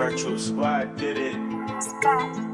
virtual squad did it.